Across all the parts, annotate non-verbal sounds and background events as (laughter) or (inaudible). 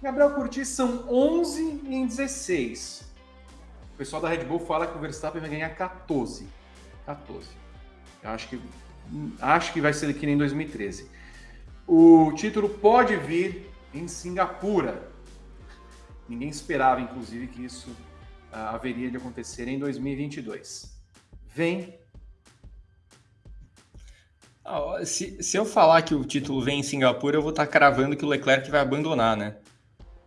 Gabriel Curti são 11 em 16. O pessoal da Red Bull fala que o Verstappen vai ganhar 14. 14. Eu acho que acho que vai ser aqui em 2013. O título pode vir em Singapura. Ninguém esperava, inclusive, que isso uh, haveria de acontecer em 2022. Vem. Ah, se, se eu falar que o título vem em Singapura, eu vou estar cravando que o Leclerc vai abandonar, né?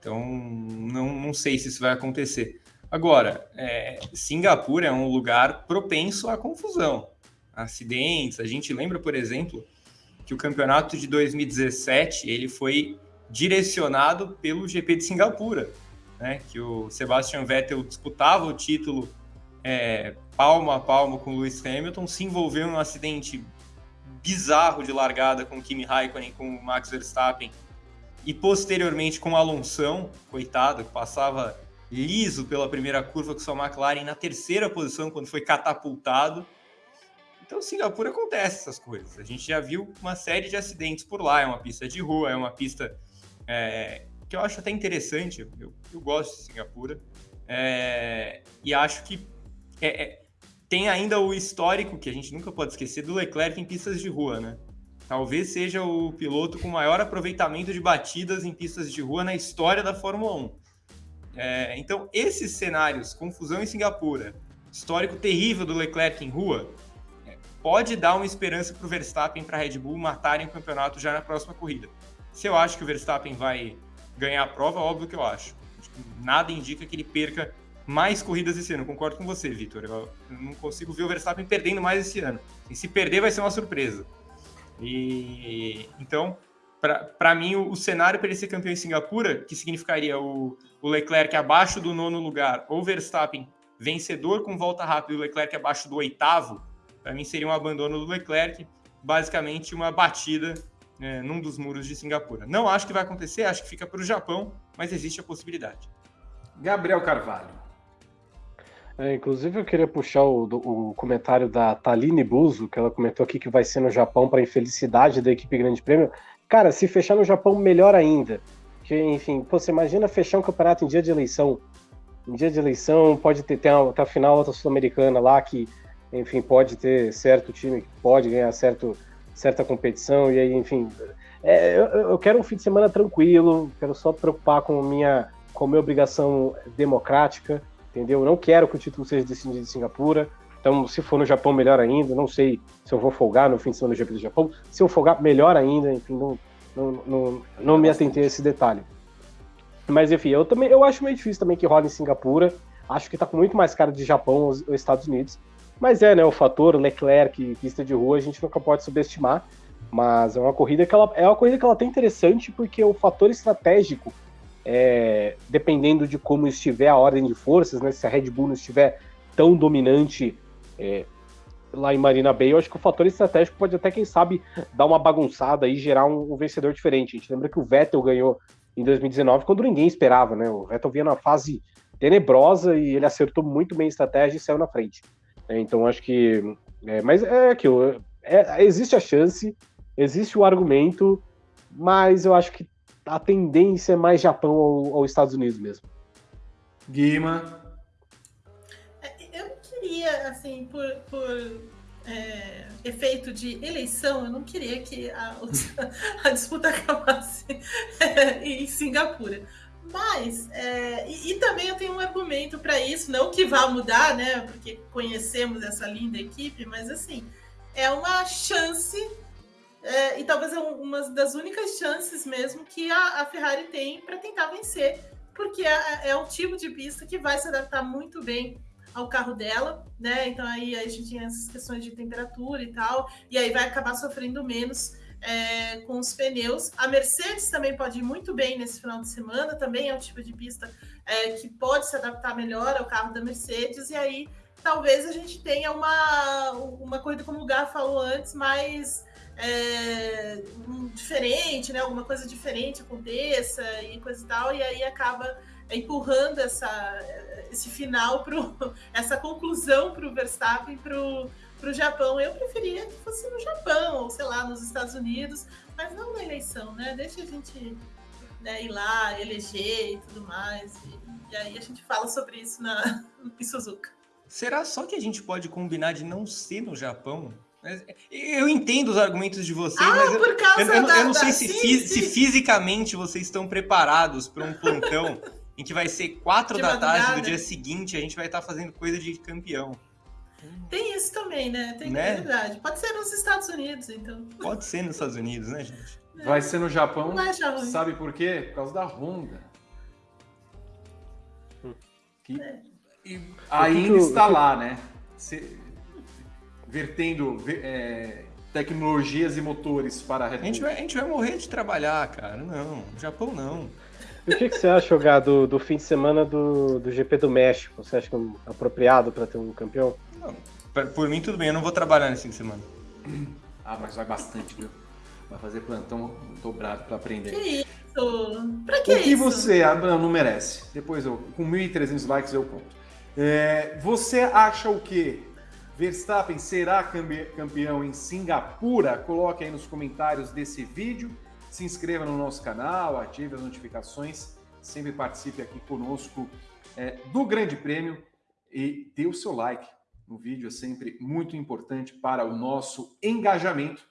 Então, não, não sei se isso vai acontecer. Agora, é, Singapura é um lugar propenso à confusão, acidentes. A gente lembra, por exemplo, que o campeonato de 2017 ele foi direcionado pelo GP de Singapura, né? Que o Sebastian Vettel disputava o título é, palmo a palmo com o Lewis Hamilton, se envolveu em um acidente bizarro de largada com o Kimi Raikkonen, com o Max Verstappen e posteriormente com Alonso, coitado, que passava liso pela primeira curva com sua McLaren na terceira posição quando foi catapultado. Então, Singapura acontece essas coisas. A gente já viu uma série de acidentes por lá. É uma pista de rua, é uma pista é, que eu acho até interessante. Eu, eu gosto de Singapura. É, e acho que é, é tem ainda o histórico, que a gente nunca pode esquecer, do Leclerc em pistas de rua, né? Talvez seja o piloto com maior aproveitamento de batidas em pistas de rua na história da Fórmula 1. É, então, esses cenários, confusão em Singapura, histórico terrível do Leclerc em rua, é, pode dar uma esperança para o Verstappen para a Red Bull matarem o campeonato já na próxima corrida. Se eu acho que o Verstappen vai ganhar a prova, óbvio que eu acho. Nada indica que ele perca mais corridas esse ano. Concordo com você, Vitor. Eu não consigo ver o Verstappen perdendo mais esse ano. E se perder, vai ser uma surpresa. E então, para mim, o, o cenário para ele ser campeão em Singapura, que significaria o, o Leclerc abaixo do nono lugar, ou Verstappen vencedor com volta rápida e o Leclerc abaixo do oitavo, para mim seria um abandono do Leclerc, basicamente uma batida né, num dos muros de Singapura. Não acho que vai acontecer, acho que fica para o Japão, mas existe a possibilidade. Gabriel Carvalho. É, inclusive, eu queria puxar o, o, comentário da Taline Buzo, que ela comentou aqui que vai ser no Japão para infelicidade da equipe Grande Prêmio. Cara, se fechar no Japão, melhor ainda. Que, enfim, pô, você imagina fechar um campeonato em dia de eleição. Em dia de eleição, pode ter, ter até a final outra sul-americana lá, que, enfim, pode ter certo time que pode ganhar certo, certa competição, e aí, enfim. É, eu, eu quero um fim de semana tranquilo, quero só preocupar com minha, com minha obrigação democrática entendeu? Eu não quero que o título seja decidido em Singapura. Então, se for no Japão, melhor ainda. Não sei se eu vou folgar no fim de semana no GP do Japão. Se eu folgar, melhor ainda. Enfim, não, não, não, não me atentei a esse detalhe. Mas, enfim, eu também eu acho meio difícil também que rola em Singapura. Acho que tá com muito mais cara de Japão os, os Estados Unidos. Mas é, né, o fator Leclerc, pista de rua, a gente nunca pode subestimar. Mas é uma corrida que ela é uma corrida que ela tem interessante porque o fator estratégico é, dependendo de como estiver a ordem de forças, né, se a Red Bull não estiver tão dominante é, lá em Marina Bay, eu acho que o fator estratégico pode até, quem sabe, dar uma bagunçada e gerar um, um vencedor diferente. A gente lembra que o Vettel ganhou em 2019 quando ninguém esperava, né? O Vettel vinha na fase tenebrosa e ele acertou muito bem a estratégia e saiu na frente. É, então acho que. É, mas é aquilo. É, existe a chance, existe o argumento, mas eu acho que a tendência é mais Japão ou, ou Estados Unidos mesmo. Guima. É, eu queria, assim, por, por é, efeito de eleição, eu não queria que a, (laughs) a disputa acabasse em Singapura. Mas, é, e, e, também eu tenho um argumento para isso, não que vá mudar, né? Porque conhecemos essa linda equipe, mas assim, é uma chance é, e talvez é uma das únicas chances mesmo que a, a Ferrari tem para tentar vencer, porque é, é um tipo de pista que vai se adaptar muito bem ao carro dela, né? Então aí a gente tem essas questões de temperatura e tal, e aí vai acabar sofrendo menos é, com os pneus. A Mercedes também pode ir muito bem nesse final de semana, também é um tipo de pista é, que pode se adaptar melhor ao carro da Mercedes, e aí talvez a gente tenha uma, uma corrida, como o Gar falou antes, mais é, diferente, né? Alguma coisa diferente aconteça e coisa e tal, e aí acaba empurrando essa, esse final pro, (laughs) essa conclusão para o Verstappen para o Japão. Eu preferia que fosse no Japão, ou sei lá, nos Estados Unidos, mas não na eleição, né? Deixa a gente né, ir lá, eleger e tudo mais. E, e aí a gente fala sobre isso na, (laughs) em Suzuka. Será só que a gente pode combinar de não ser no Japão? Eu entendo os argumentos de vocês, ah, mas eu, por causa eu, eu, da, eu não sei da, se, sim, sim. se, fisicamente vocês estão preparados para um plantão (laughs) em que vai ser quatro De da tarde madrugada. do dia seguinte, a gente vai estar fazendo coisa de campeão. Tem isso também, né? Tem, Né? É verdade. Pode ser nos Estados Unidos, então. Pode ser nos Estados Unidos, né, gente? Vai ser no Japão. Sabe por quê? Por causa da Honda. Que É. e que ainda que o- está lá, né? Se- vertendo ve- é, tecnologias e motores para a Red A gente, Bull. vai, a gente vai morrer de trabalhar, cara. Não, Japão não. E o que, que você acha, Gá, do, do fim de semana do, do GP do México? Você acha que é um- apropriado para ter um campeão? Por- Por mim, tudo bem, eu não vou trabalhar nesse fim de semana. (clears throat) Ah, mas vai bastante, viu? Vai fazer plantão dobrado para Que aprender. isso? Pra que o que isso? você. Ah, não, não merece. Depois eu. Com 1.300 likes eu conto. É, você acha o quê? Verstappen será campe- campeão em Singapura? Coloque aí nos comentários desse vídeo. Se inscreva no nosso canal, ative as notificações. Sempre participe aqui conosco é, do Grande Prêmio e dê o seu like no vídeo. É sempre muito importante para o nosso engajamento.